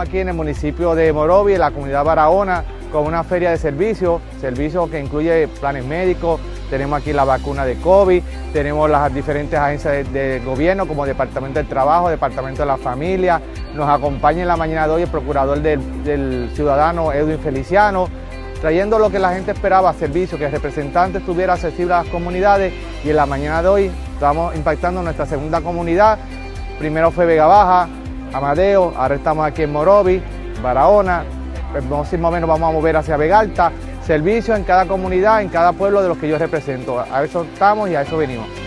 aquí en el municipio de Morovi, en la comunidad Barahona, con una feria de servicios, servicios que incluye planes médicos, tenemos aquí la vacuna de COVID, tenemos las diferentes agencias de, gobierno como Departamento del Trabajo, Departamento de la Familia, nos acompaña en la mañana de hoy el procurador del, ciudadano Edwin Feliciano, trayendo lo que la gente esperaba, servicios, que el representante estuviera accesible a las comunidades. Y en la mañana de hoy estamos impactando nuestra segunda comunidad, primero fue Vega Baja, Amadeo, ahora estamos aquí en Morovi, Barahona, el próximo mes nos vamos a mover hacia Vega Alta, servicios en cada comunidad, en cada pueblo de los que yo represento. A eso estamos y a eso venimos.